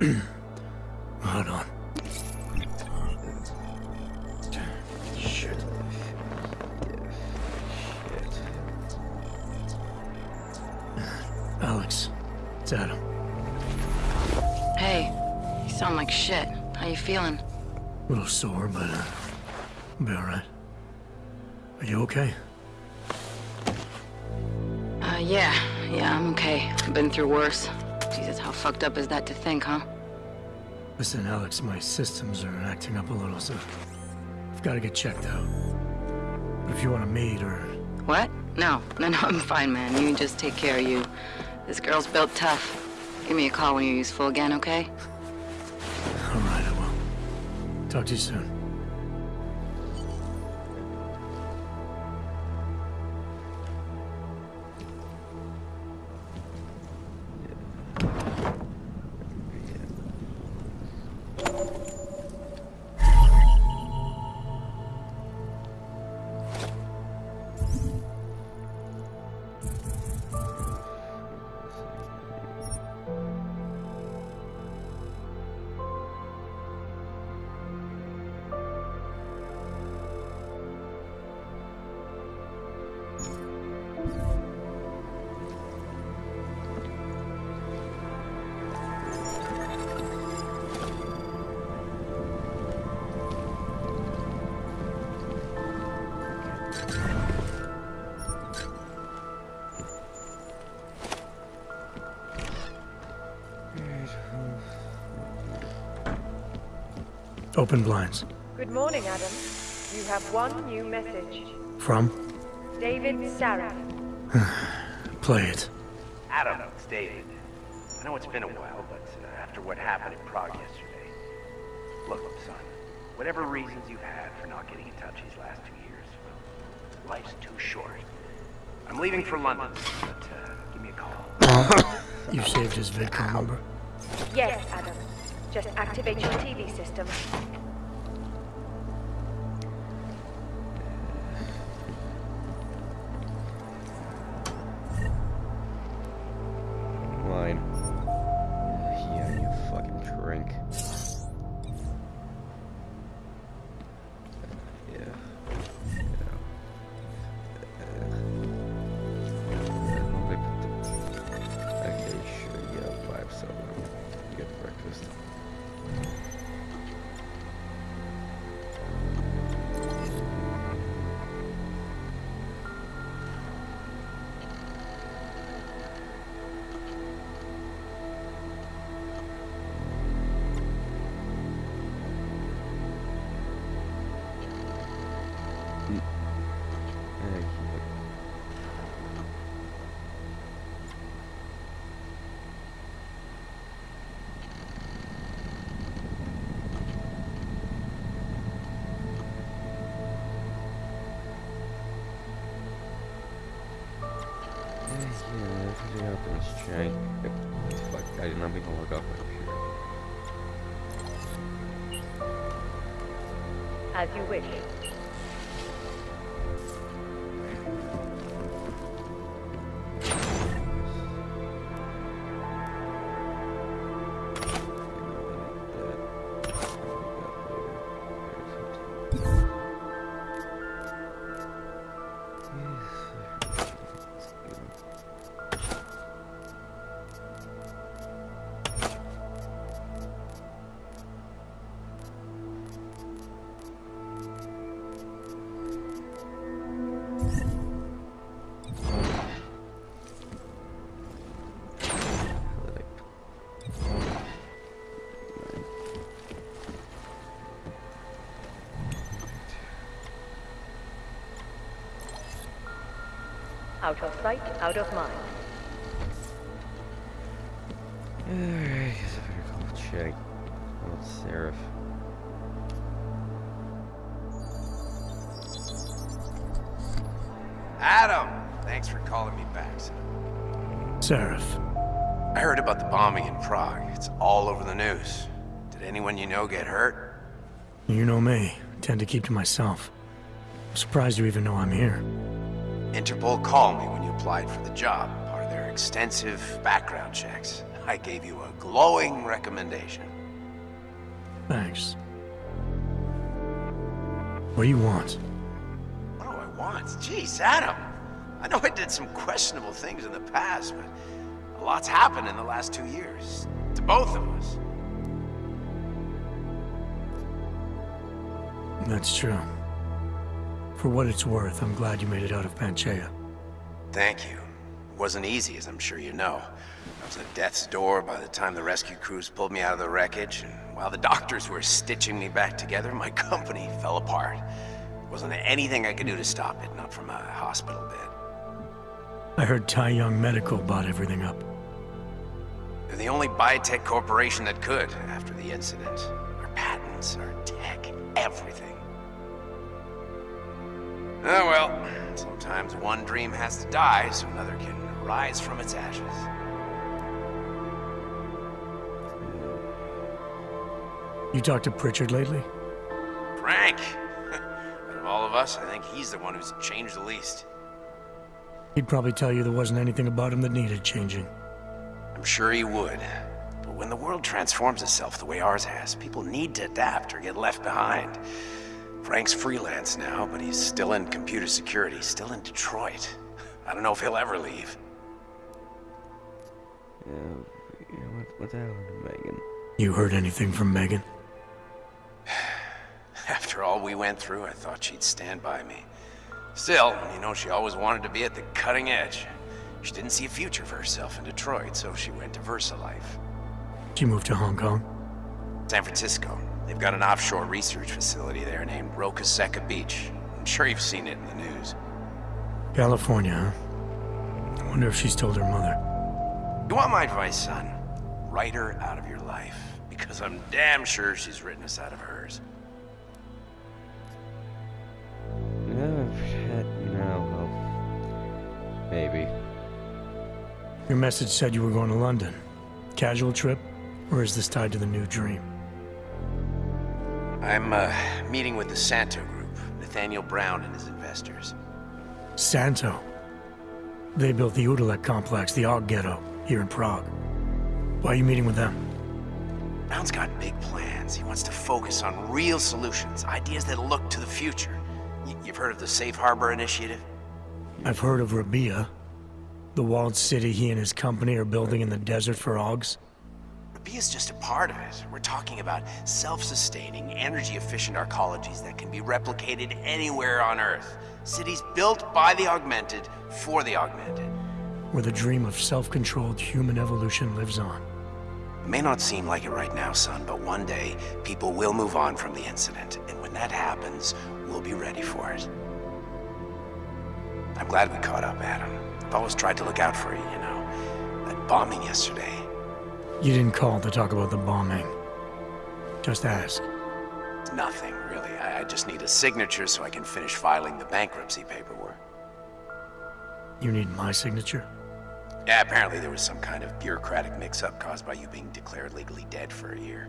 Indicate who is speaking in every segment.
Speaker 1: Hold on.
Speaker 2: Shit.
Speaker 1: Alex, it's Adam.
Speaker 3: Hey, you sound like shit. How you feeling?
Speaker 1: A little sore, but uh, I'll be alright. Are you okay?
Speaker 3: Uh, yeah. Yeah, I'm okay. I've been through worse. Jesus, how fucked up is that to think, huh?
Speaker 1: Listen, Alex, my systems are acting up a little, so I've got to get checked out. But if you want to meet or...
Speaker 3: What? No. No, no, I'm fine, man. You just take care of you. This girl's built tough. Give me a call when you're useful again, okay?
Speaker 1: Alright, I will. Talk to you soon. Open blinds.
Speaker 4: Good morning, Adam. You have one new message.
Speaker 1: From?
Speaker 4: David Sarif.
Speaker 1: Play it.
Speaker 2: Adam, it's David. I know it's been a while, but uh, after what happened in Prague yesterday, look, up, son, whatever reasons you've had for not getting in touch these last two years, well, life's too short. I'm leaving for London, but uh, give me a call.
Speaker 1: You saved his VidCom number.
Speaker 4: Yes, Adam. Just activate your TV system. As you wish. Out of sight, out of mind.
Speaker 5: Alright, guess I better call Che. Oh, Sarif.
Speaker 2: Adam! Thanks for calling me back, son.
Speaker 1: Sarif.
Speaker 2: I heard about the bombing in Prague. It's all over the news. Did anyone you know get hurt?
Speaker 1: You know me. I Tend to keep to myself. I'm surprised you even know I'm here.
Speaker 2: Interpol called me when you applied for the job, part of their extensive background checks. I gave you a glowing recommendation.
Speaker 1: Thanks. What do you want?
Speaker 2: What do I want? Jeez, Adam. I know I did some questionable things in the past, but a lot's happened in the last two years. To both of us.
Speaker 1: That's true. For what it's worth, I'm glad you made it out of Panchaea.
Speaker 2: Thank you. It wasn't easy, as I'm sure you know. I was at death's door by the time the rescue crews pulled me out of the wreckage, and while the doctors were stitching me back together, my company fell apart. Wasn't anything I could do to stop it, not from a hospital bed.
Speaker 1: I heard Tai Yong Medical bought everything up.
Speaker 2: They're the only biotech corporation that could after the incident. Our patents, our tech, everything. Oh well, sometimes one dream has to die so another can rise from its ashes.
Speaker 1: You talked to Pritchard lately?
Speaker 2: Frank! Out of all of us, I think he's the one who's changed the least.
Speaker 1: He'd probably tell you there wasn't anything about him that needed changing.
Speaker 2: I'm sure he would. But when the world transforms itself the way ours has, people need to adapt or get left behind. Frank's freelance now, but he's still in computer security, still in Detroit. I don't know if he'll ever leave.
Speaker 4: Yeah, yeah what, what happened to Megan?
Speaker 1: You heard anything from Megan?
Speaker 2: After all we went through, I thought she'd stand by me. Still, you know, she always wanted to be at the cutting edge. She didn't see a future for herself in Detroit, so she went to VersaLife.
Speaker 1: She moved to Hong Kong?
Speaker 2: San Francisco. They've got an offshore research facility there named Roca Seca Beach. I'm sure you've seen it in the news.
Speaker 1: California, huh? I wonder if she's told her mother.
Speaker 2: You want my advice, son? Write her out of your life. Because I'm damn sure she's written us out of hers.
Speaker 4: No, shit, no, well, maybe.
Speaker 1: Your message said you were going to London. Casual trip? Or is this tied to the new dream?
Speaker 2: I'm, uh, meeting with the Santeau Group, Nathaniel Brown and his investors.
Speaker 1: Santeau. They built the Utulek complex, the Aug Ghetto, here in Prague. Why are you meeting with them?
Speaker 2: Brown's got big plans. He wants to focus on real solutions, ideas that look to the future. Y you've heard of the Safe Harbor Initiative?
Speaker 1: I've heard of Rabia. The walled city he and his company are building in the desert for Augs.
Speaker 2: Rabia's just a part of it. We're talking about self-sustaining, energy-efficient arcologies that can be replicated anywhere on Earth. Cities built by the augmented, for the augmented.
Speaker 1: Where the dream of self-controlled human evolution lives on.
Speaker 2: It may not seem like it right now, son, but one day, people will move on from the incident. And when that happens, we'll be ready for it. I'm glad we caught up, Adam. I've always tried to look out for you, you know. That bombing yesterday.
Speaker 1: You didn't call to talk about the bombing. Just ask.
Speaker 2: Nothing, really. I, I just need a signature so I can finish filing the bankruptcy paperwork.
Speaker 1: You need my signature?
Speaker 2: Yeah, apparently there was some kind of bureaucratic mix-up caused by you being declared legally dead for a year.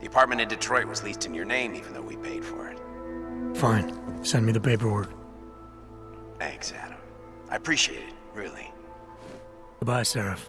Speaker 2: The apartment in Detroit was leased in your name even though we paid for it.
Speaker 1: Fine. Send me the paperwork.
Speaker 2: Thanks, Adam. I appreciate it, really.
Speaker 1: Goodbye, Sarif.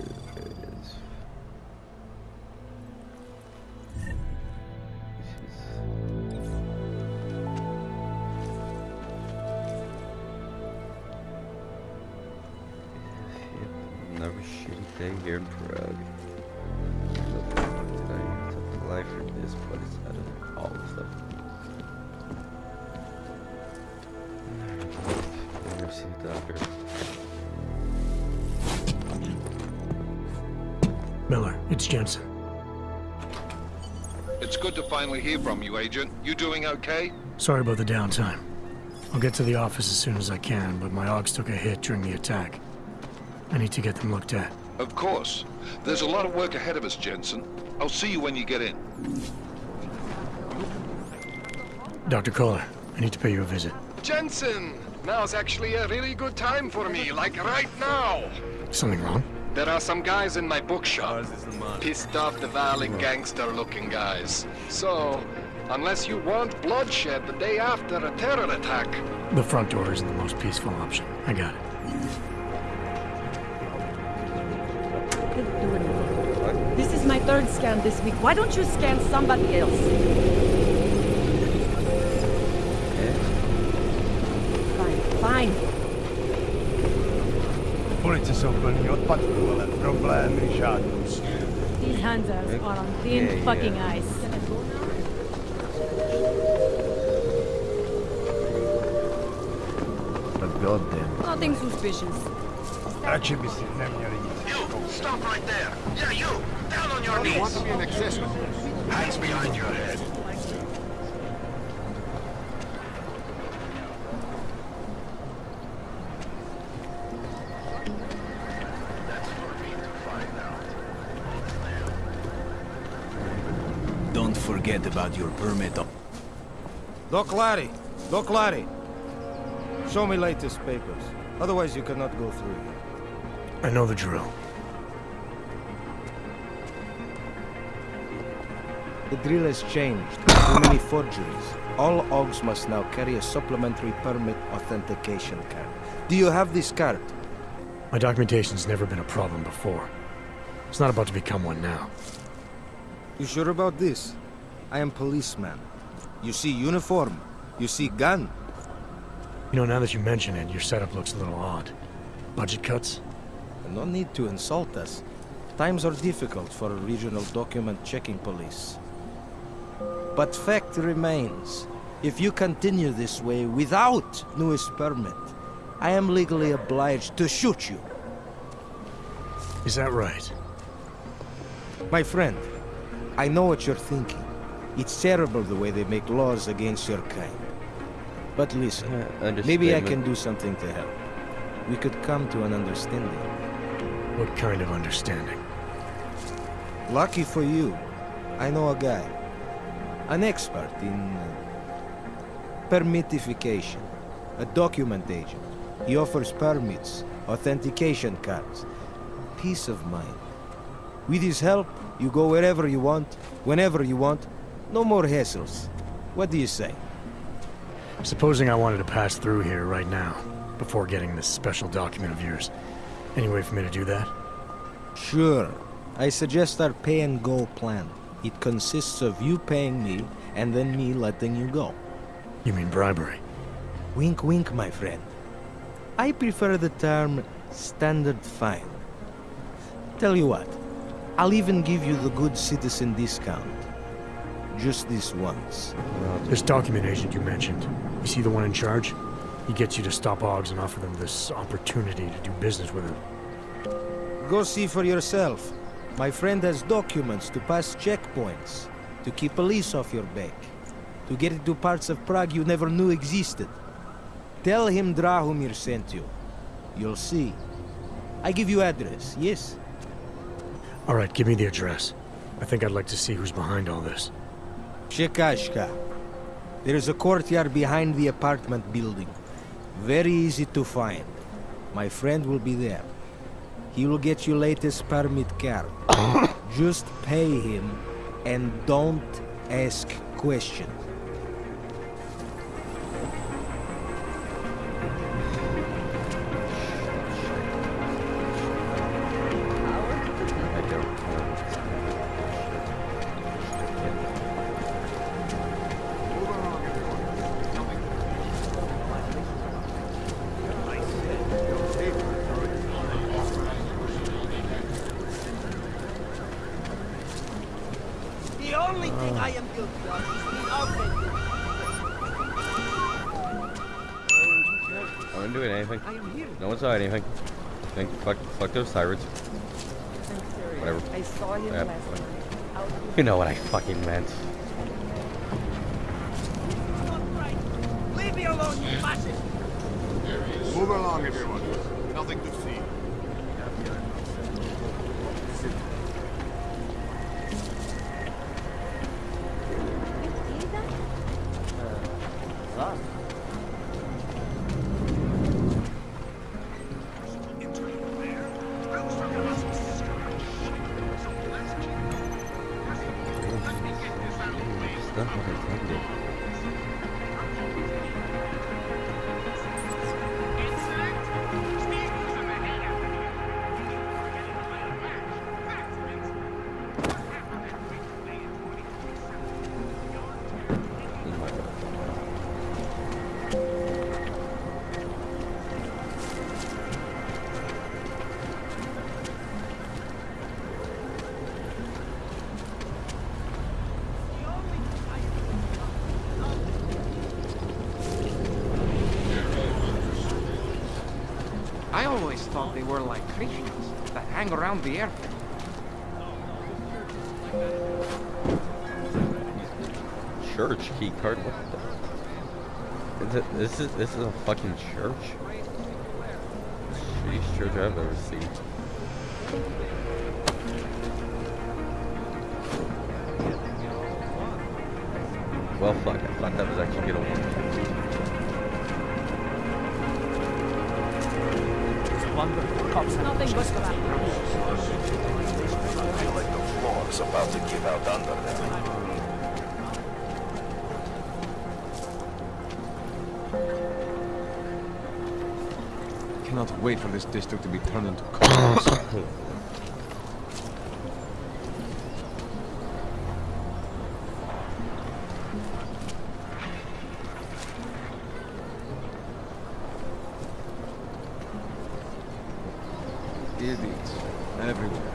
Speaker 1: Jensen.
Speaker 6: It's good to finally hear from you, Agent. You doing okay?
Speaker 1: Sorry about the downtime. I'll get to the office as soon as I can, but my Augs took a hit during the attack. I need to get them looked at.
Speaker 6: Of course. There's a lot of work ahead of us, Jensen. I'll see you when you get in.
Speaker 1: Dr. Koller, I need to pay you a visit.
Speaker 7: Jensen! Now's actually a really good time for me, like right now.
Speaker 1: Something wrong?
Speaker 7: There are some guys in my bookshop. Pissed off the valley gangster-looking guys. So, unless you want bloodshed the day after a terror attack,
Speaker 1: The front door isn't the most peaceful option. I got it.
Speaker 8: This is my third scan this week. Why don't you scan somebody else? Fine, fine.
Speaker 9: Poliisisobben jött patrulle problemi žádnou
Speaker 10: These Hanzas are on thin
Speaker 4: Yeah,
Speaker 10: fucking
Speaker 4: yeah.
Speaker 10: ice.
Speaker 9: But goddamn.
Speaker 10: Nothing suspicious.
Speaker 9: Radši by si neměli nic.
Speaker 2: You! Stop right there! Yeah, you! Down on your
Speaker 6: You want to be an accessory?
Speaker 2: Hands behind your head.
Speaker 11: Don't forget about your permit.
Speaker 12: Doc Larry! Doc Larry! Show me latest papers. Otherwise you cannot go through.
Speaker 1: I know the drill.
Speaker 12: The drill has changed. Too many forgeries. All Augs must now carry a supplementary permit authentication card. Do you have this card?
Speaker 1: My documentation's never been a problem before. It's not about to become one now.
Speaker 12: You sure about this? I am policeman. You see uniform. You see gun.
Speaker 1: You know, now that you mention it, your setup looks a little odd. Budget cuts?
Speaker 12: No need to insult us. Times are difficult for a regional document checking police. But fact remains, if you continue this way without newest permit, I am legally obliged to shoot you.
Speaker 1: Is that right?
Speaker 12: My friend, I know what you're thinking. It's terrible the way they make laws against your kind. But listen, maybe I can do something to help. We could come to an understanding.
Speaker 1: What kind of understanding?
Speaker 12: Lucky for you, I know a guy. An expert in uh, permitification. A document agent. He offers permits, authentication cards. Peace of mind. With his help, you go wherever you want, whenever you want. No more hassles. What do you say?
Speaker 1: Supposing I wanted to pass through here right now, before getting this special document of yours. Any way for me to do that?
Speaker 12: Sure. I suggest our pay and go plan. It consists of you paying me and then me letting you go.
Speaker 1: You mean bribery?
Speaker 12: Wink, wink, my friend. I prefer the term standard fine. Tell you what, I'll even give you the good citizen discount. Just this once.
Speaker 1: This document agent you mentioned, you see the one in charge? He gets you to stop Augs and offer them this opportunity to do business with him.
Speaker 12: Go see for yourself. My friend has documents to pass checkpoints, to keep police off your back, to get into parts of Prague you never knew existed. Tell him Drahomir sent you. You'll see. I give you address, yes?
Speaker 1: All right, give me the address. I think I'd like to see who's behind all this.
Speaker 12: Shekashka. There is a courtyard behind the apartment building. Very easy to find. My friend will be there. He will get you latest permit card. Just pay him and don't ask questions.
Speaker 4: Saw anything. Think, fuck, fuck those sirens. Whatever.
Speaker 8: I saw him
Speaker 4: Yeah,
Speaker 8: last night.
Speaker 4: You know what I fucking meant.
Speaker 8: Leave me alone, you fascist!
Speaker 6: Move along, everyone. Nothing to see.
Speaker 13: Thought they were like Christians that hang around the airfield.
Speaker 4: Church key card. What the? This is this is a fucking church. Shittiest church I've ever seen. Well, fuck. I thought that was actually gonna work.
Speaker 10: Nothing but crap.
Speaker 14: I feel like the floor is about to give out under them.
Speaker 15: Cannot wait for this district to be turned into cars. Idiots everywhere.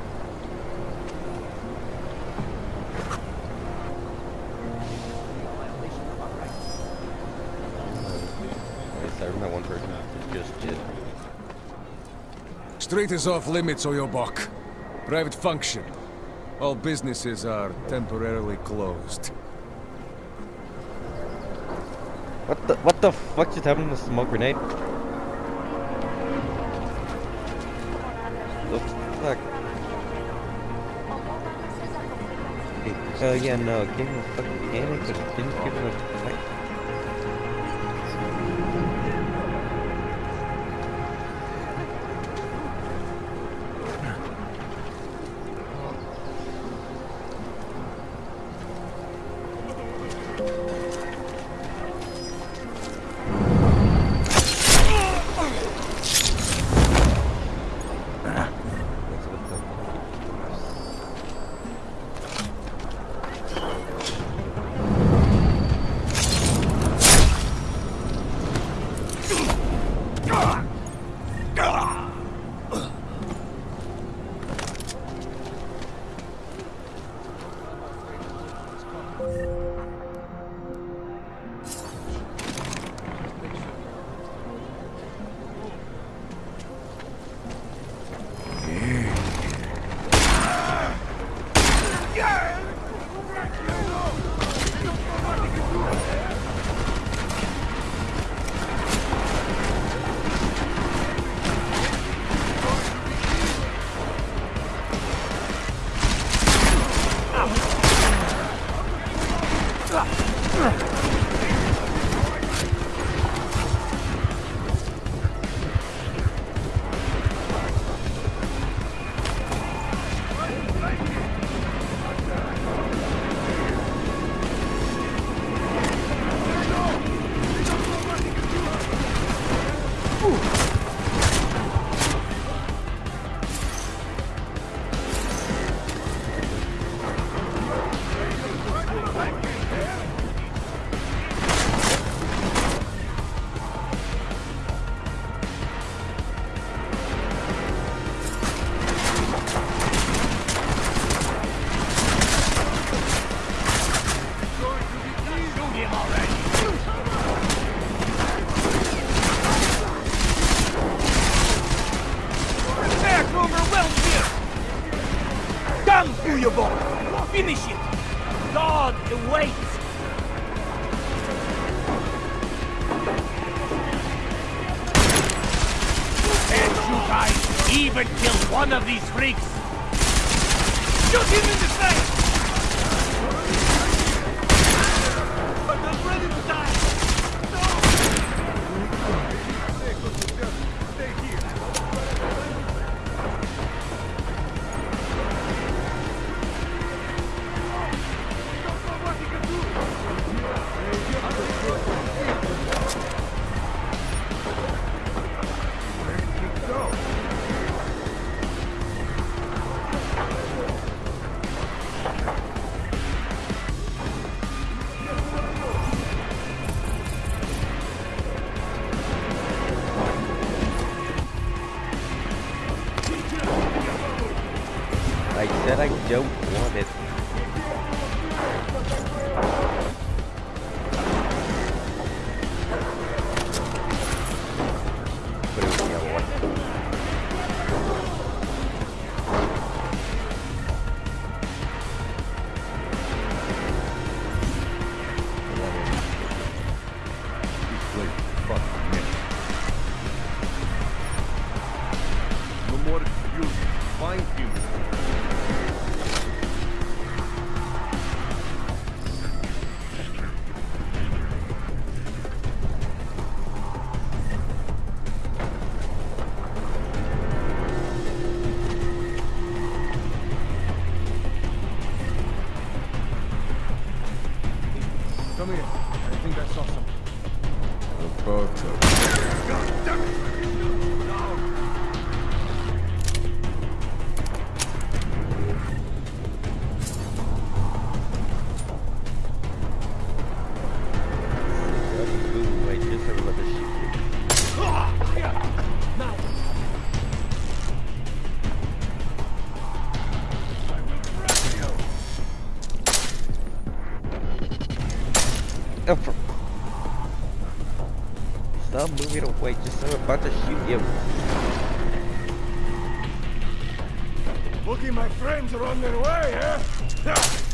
Speaker 4: I remember one person just did.
Speaker 15: Street is off limits, Oyobok. Private function. All businesses are temporarily closed.
Speaker 4: What the what the fuck just happened to the smoke grenade? Uh, yeah, no, give him a fucking panic, but didn't give him a minefield Stop moving away, just I'm about to shoot you.
Speaker 9: Looky, my friends are on their way, eh?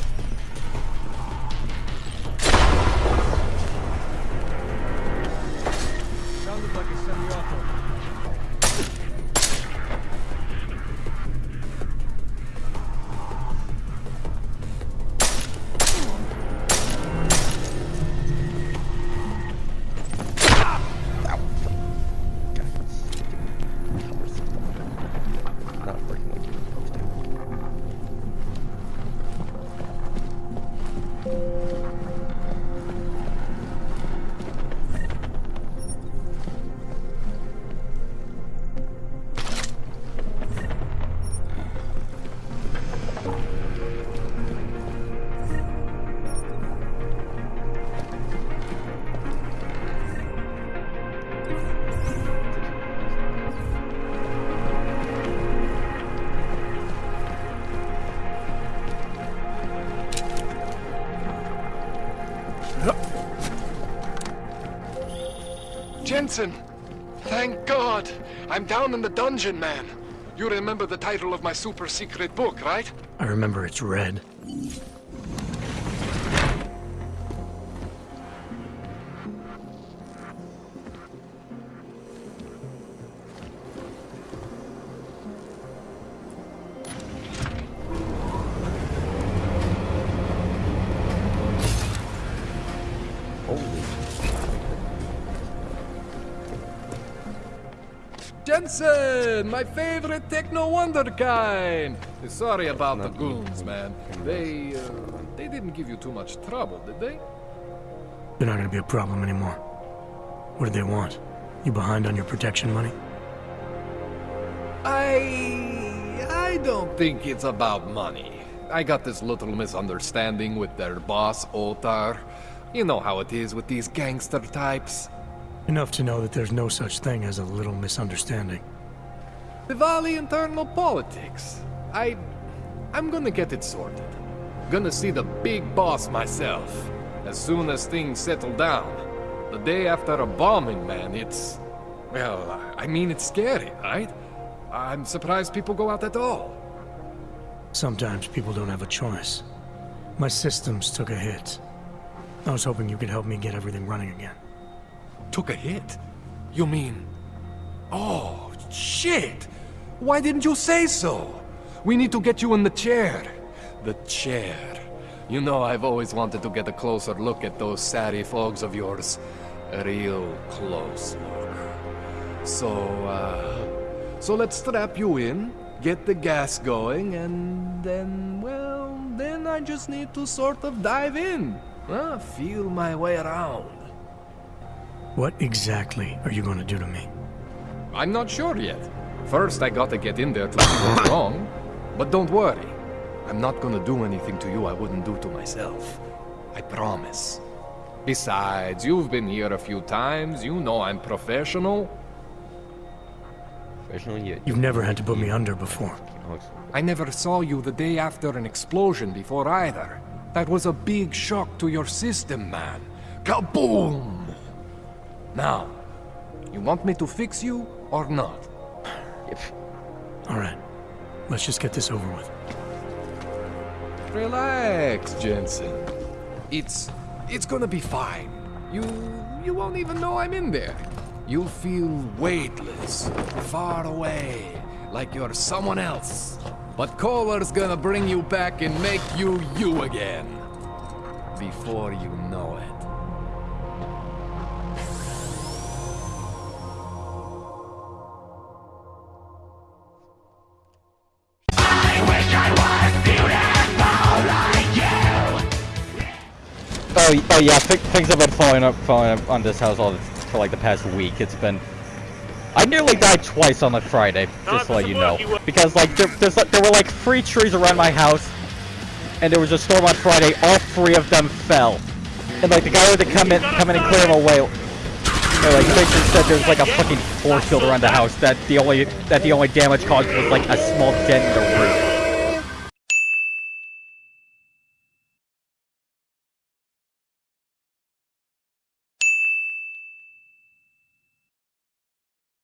Speaker 7: Jensen! Thank God! I'm down in the dungeon, man. You remember the title of my super secret book, right?
Speaker 1: I remember it's red.
Speaker 7: Jensen! My favorite techno wonder wonderkind! Sorry about the goons, man. They, uh, they didn't give you too much trouble, did they?
Speaker 1: They're not gonna be a problem anymore. What do they want? You behind on your protection money?
Speaker 7: I... I don't think it's about money. I got this little misunderstanding with their boss, Otar. You know how it is with these gangster types.
Speaker 1: Enough to know that there's no such thing as a little misunderstanding.
Speaker 7: Dvali internal politics. I... I'm gonna get it sorted. Gonna see the big boss myself. As soon as things settle down. The day after a bombing, man, it's... Well, I mean, it's scary, right? I'm surprised people go out at all.
Speaker 1: Sometimes people don't have a choice. My systems took a hit. I was hoping you could help me get everything running again.
Speaker 7: Took a hit? You mean... Oh, shit! Why didn't you say so? We need to get you in the chair. The chair. You know I've always wanted to get a closer look at those satty fogs of yours. A real close look. So, uh... So let's strap you in, get the gas going, and then, well, then I just need to sort of dive in. Uh, feel my way around.
Speaker 1: What exactly are you going to do to me?
Speaker 7: I'm not sure yet. First, I gotta get in there to see what's wrong. But don't worry. I'm not gonna do anything to you I wouldn't do to myself. I promise. Besides, you've been here a few times. You know I'm professional.
Speaker 4: Professional yet.
Speaker 1: You've never had to put me under before.
Speaker 7: I never saw you the day after an explosion before either. That was a big shock to your system, man. Kaboom! Now, you want me to fix you or not?
Speaker 1: All right. Let's just get this over with.
Speaker 7: Relax, Jensen. It's... it's gonna be fine. You... you won't even know I'm in there. You'll feel weightless, far away, like you're someone else. But Koller's gonna bring you back and make you you again. Before you know it.
Speaker 16: Oh, oh yeah, things have been falling up, falling up on this house all this, for like the past week. It's been. I nearly died twice on a Friday, just to let you know. Because like there, there's, there were like three trees around my house, and there was a storm on Friday. All three of them fell, and like the guy had to come in, come in and clear them away. And, like basically said there's like a fucking force field around the house that the only that the only damage caused was like a small dent in the roof.